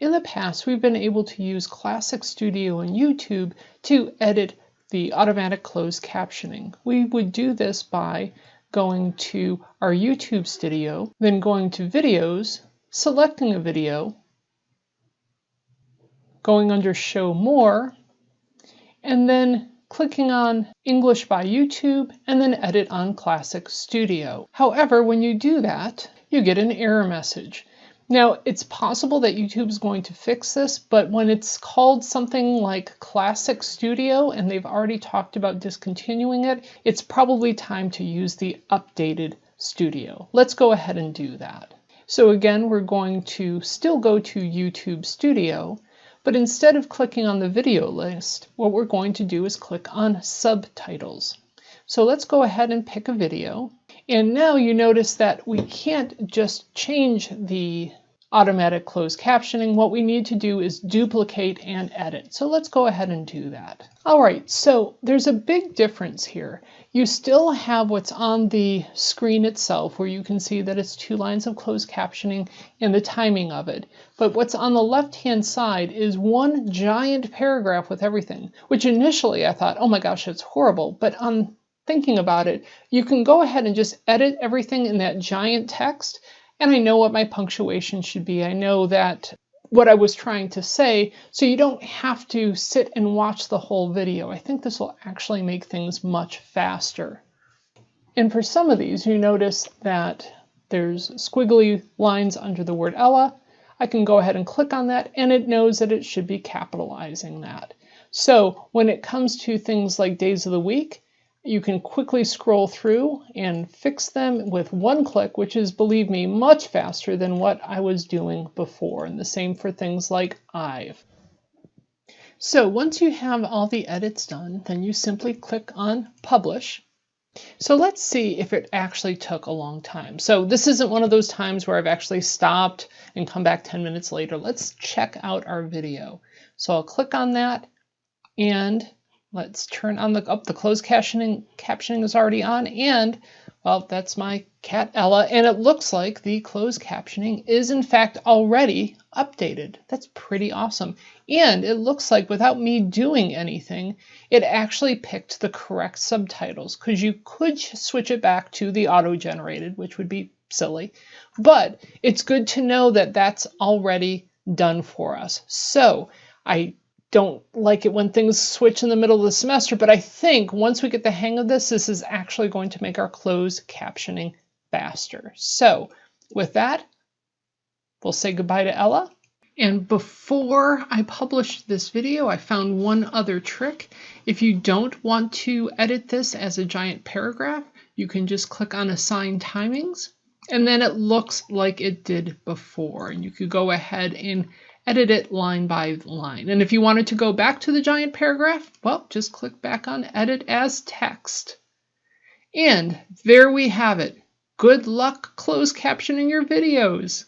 In the past, we've been able to use Classic Studio and YouTube to edit the automatic closed captioning. We would do this by going to our YouTube studio, then going to videos, selecting a video, going under show more, and then clicking on English by YouTube and then edit on Classic Studio. However, when you do that, you get an error message. Now, it's possible that YouTube is going to fix this, but when it's called something like Classic Studio and they've already talked about discontinuing it, it's probably time to use the updated Studio. Let's go ahead and do that. So again, we're going to still go to YouTube Studio, but instead of clicking on the video list, what we're going to do is click on subtitles. So let's go ahead and pick a video. And now you notice that we can't just change the automatic closed captioning. What we need to do is duplicate and edit. So let's go ahead and do that. All right, so there's a big difference here. You still have what's on the screen itself where you can see that it's two lines of closed captioning and the timing of it. But what's on the left-hand side is one giant paragraph with everything, which initially I thought, oh my gosh, it's horrible. But on thinking about it, you can go ahead and just edit everything in that giant text. And I know what my punctuation should be. I know that what I was trying to say, so you don't have to sit and watch the whole video. I think this will actually make things much faster. And for some of these, you notice that there's squiggly lines under the word Ella. I can go ahead and click on that and it knows that it should be capitalizing that. So when it comes to things like days of the week, you can quickly scroll through and fix them with one click, which is, believe me, much faster than what I was doing before. And the same for things like I've. So once you have all the edits done, then you simply click on Publish. So let's see if it actually took a long time. So this isn't one of those times where I've actually stopped and come back 10 minutes later. Let's check out our video. So I'll click on that and Let's turn on the up the closed captioning. Captioning is already on, and well, that's my cat Ella, and it looks like the closed captioning is in fact already updated. That's pretty awesome. And it looks like without me doing anything, it actually picked the correct subtitles because you could switch it back to the auto-generated, which would be silly. But it's good to know that that's already done for us. So I don't like it when things switch in the middle of the semester, but I think once we get the hang of this, this is actually going to make our closed captioning faster. So with that, we'll say goodbye to Ella. And before I published this video, I found one other trick. If you don't want to edit this as a giant paragraph, you can just click on Assign Timings, and then it looks like it did before. And you could go ahead and edit it line by line. And if you wanted to go back to the giant paragraph, well, just click back on Edit as Text. And there we have it. Good luck closed captioning your videos.